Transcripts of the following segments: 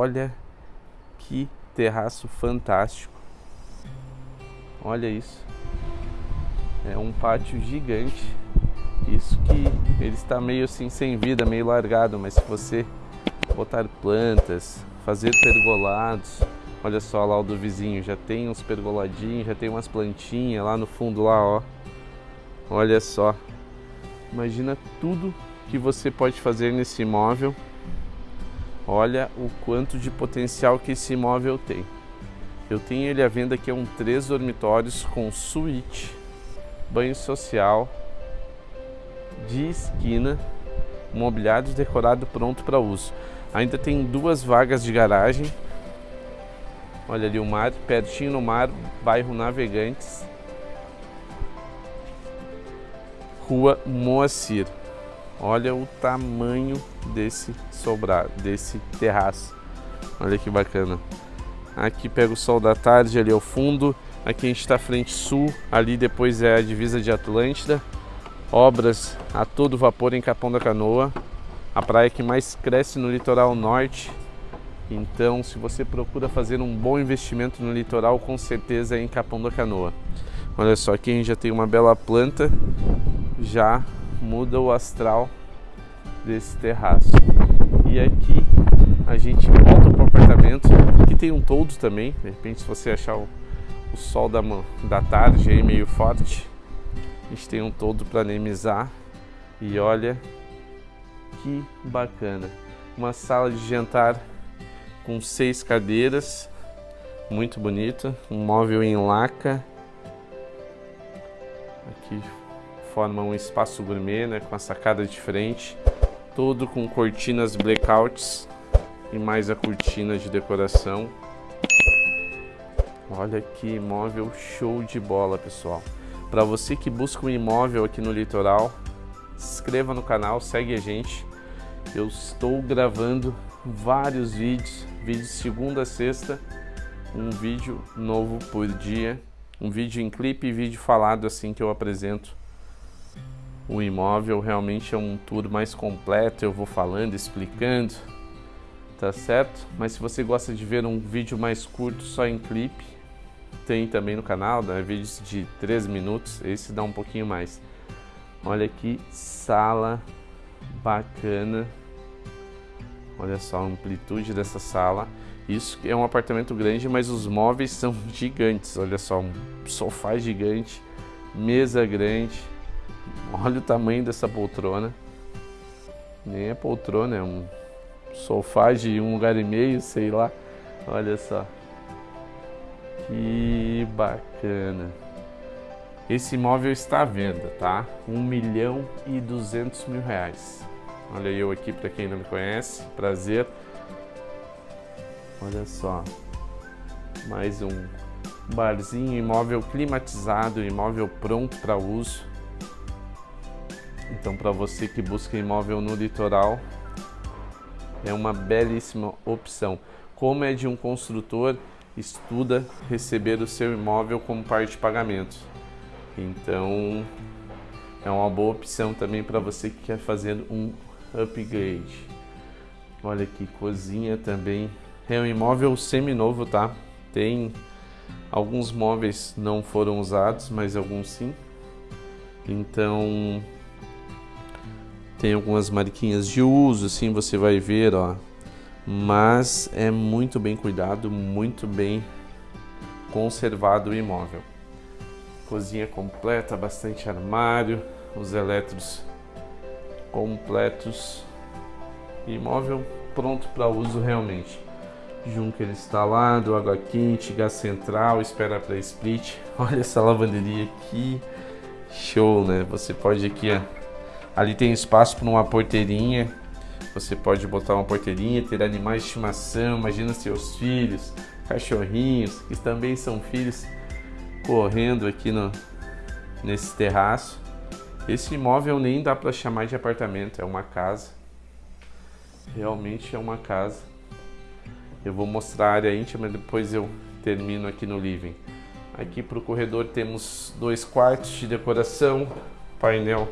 Olha que terraço fantástico. Olha isso. É um pátio gigante. Isso que ele está meio assim sem vida, meio largado, mas se você botar plantas, fazer pergolados, olha só lá o do vizinho, já tem uns pergoladinhos, já tem umas plantinhas lá no fundo lá, ó. Olha só. Imagina tudo que você pode fazer nesse imóvel. Olha o quanto de potencial que esse imóvel tem. Eu tenho ele à venda que é um três dormitórios com suíte, banho social, de esquina, mobiliário decorado pronto para uso. Ainda tem duas vagas de garagem. Olha ali o mar, pertinho no mar, bairro Navegantes. Rua Moacir. Olha o tamanho desse sobrado, desse terraço. Olha que bacana. Aqui pega o sol da tarde ali ao fundo. Aqui a gente está frente sul, ali depois é a divisa de Atlântida. Obras a todo vapor em Capão da Canoa, a praia que mais cresce no litoral norte. Então, se você procura fazer um bom investimento no litoral, com certeza é em Capão da Canoa. Olha só, aqui a gente já tem uma bela planta, já muda o astral desse terraço. E aqui a gente volta para o apartamento, aqui tem um toldo também, de repente se você achar o, o sol da, da tarde aí meio forte, a gente tem um toldo para anemizar. E olha que bacana, uma sala de jantar com seis cadeiras, muito bonita, um móvel em laca, aqui forma um espaço gourmet, né, com a sacada de frente, todo com cortinas blackouts e mais a cortina de decoração. Olha que imóvel show de bola, pessoal. Para você que busca um imóvel aqui no litoral, se inscreva no canal, segue a gente. Eu estou gravando vários vídeos, vídeos segunda a sexta, um vídeo novo por dia, um vídeo em clipe e vídeo falado assim que eu apresento o imóvel realmente é um tour mais completo, eu vou falando, explicando, tá certo? Mas se você gosta de ver um vídeo mais curto só em clipe, tem também no canal, né? vídeos de 3 minutos, esse dá um pouquinho mais. Olha que sala bacana, olha só a amplitude dessa sala. Isso é um apartamento grande, mas os móveis são gigantes, olha só, um sofá gigante, mesa grande, Olha o tamanho dessa poltrona. Nem é poltrona, é um sofá de um lugar e meio, sei lá. Olha só. Que bacana. Esse imóvel está à venda, tá? 1 milhão e 200 mil reais. Olha eu aqui para quem não me conhece, prazer. Olha só, mais um barzinho, imóvel climatizado, imóvel pronto para uso. Então, para você que busca imóvel no litoral, é uma belíssima opção. Como é de um construtor, estuda receber o seu imóvel como parte de pagamento. Então, é uma boa opção também para você que quer fazer um upgrade. Olha aqui, cozinha também. É um imóvel semi-novo, tá? Tem alguns móveis não foram usados, mas alguns sim. Então, tem algumas marquinhas de uso, assim você vai ver, ó. Mas é muito bem cuidado, muito bem conservado o imóvel. Cozinha completa, bastante armário, os elétricos completos. Imóvel pronto para uso realmente. Junker instalado, água quente, gás central, espera para split. Olha essa lavanderia aqui, show, né? Você pode aqui, ó, Ali tem espaço para uma porteirinha. Você pode botar uma porteirinha, ter animais de estimação. Imagina seus filhos, cachorrinhos, que também são filhos, correndo aqui no, nesse terraço. Esse imóvel nem dá para chamar de apartamento, é uma casa. Realmente é uma casa. Eu vou mostrar a área íntima, depois eu termino aqui no living. Aqui para o corredor temos dois quartos de decoração, painel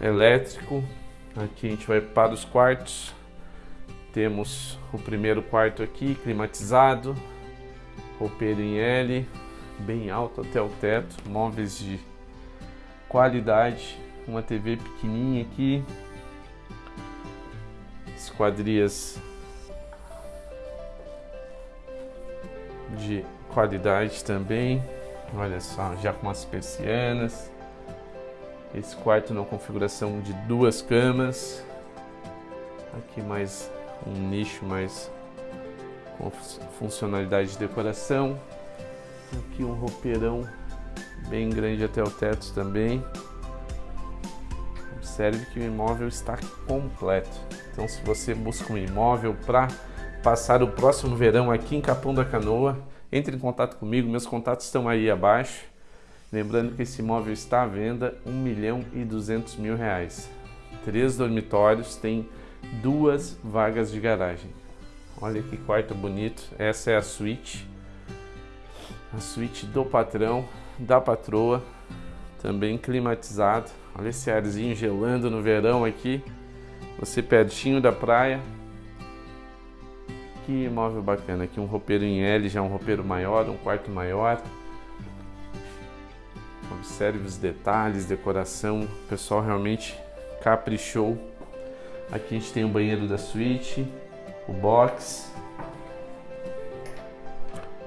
elétrico. Aqui a gente vai para os quartos. Temos o primeiro quarto aqui, climatizado, roupeiro em L, bem alto até o teto, móveis de qualidade, uma TV pequenininha aqui, esquadrias de qualidade também, olha só, já com as persianas, esse quarto na configuração de duas camas, aqui mais um nicho mais com funcionalidade de decoração, aqui um roupeirão bem grande até o teto também, observe que o imóvel está completo, então se você busca um imóvel para passar o próximo verão aqui em Capão da Canoa, entre em contato comigo, meus contatos estão aí abaixo. Lembrando que esse imóvel está à venda 1 milhão e 200 mil reais. Três dormitórios, tem duas vagas de garagem. Olha que quarto bonito. Essa é a suíte. A suíte do patrão, da patroa. Também climatizado. Olha esse arzinho gelando no verão aqui. Você pertinho da praia. Que imóvel bacana. Aqui um roupeiro em L, já um roupeiro maior, um quarto maior. Observe os detalhes, decoração. O pessoal realmente caprichou. Aqui a gente tem o banheiro da suíte, o box.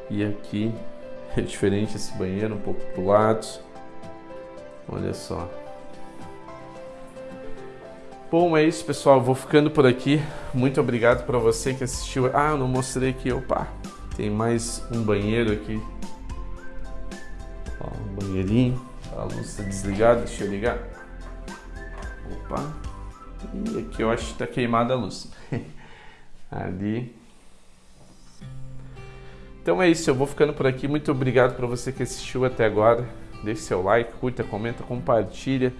E aqui é diferente esse banheiro, um pouco pro lado. Olha só. Bom, é isso, pessoal. Vou ficando por aqui. Muito obrigado para você que assistiu. Ah, eu não mostrei aqui. Opa, tem mais um banheiro aqui. Ó, um banheirinho. A luz está desligada. Deixa eu ligar. Opa. E aqui eu acho que está queimada a luz. Ali. Então é isso. Eu vou ficando por aqui. Muito obrigado para você que assistiu até agora. Deixe seu like, curta, comenta, compartilha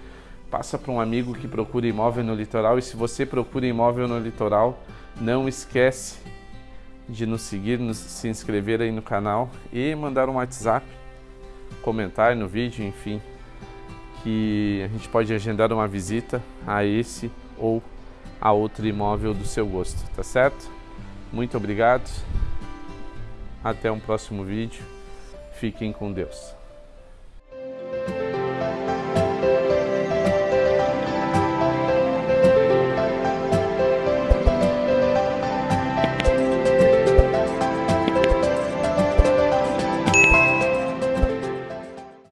passa para um amigo que procura imóvel no litoral e se você procura imóvel no litoral, não esquece de nos seguir, nos, se inscrever aí no canal e mandar um WhatsApp, comentar no vídeo, enfim, que a gente pode agendar uma visita a esse ou a outro imóvel do seu gosto, tá certo? Muito obrigado, até um próximo vídeo, fiquem com Deus.